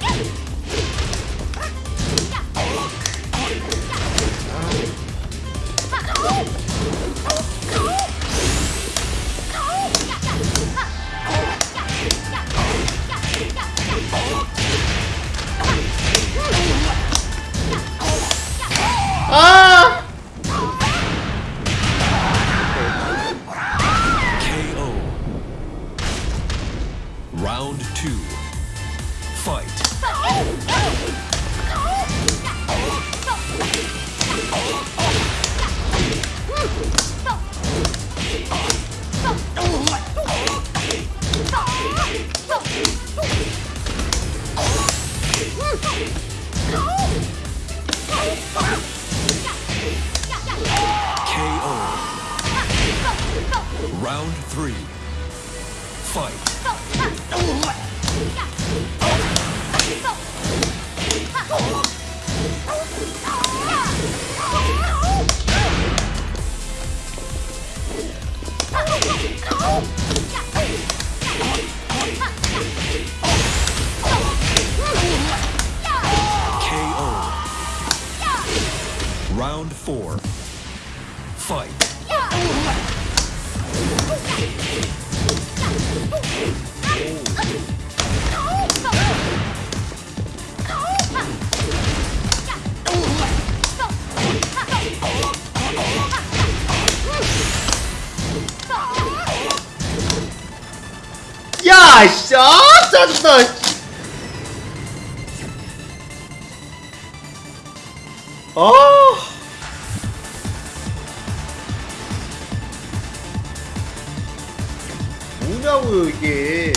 Go! Round three. Fight. four. Fight. Ja, shot that's the. Oh. 뭐냐고요 이게.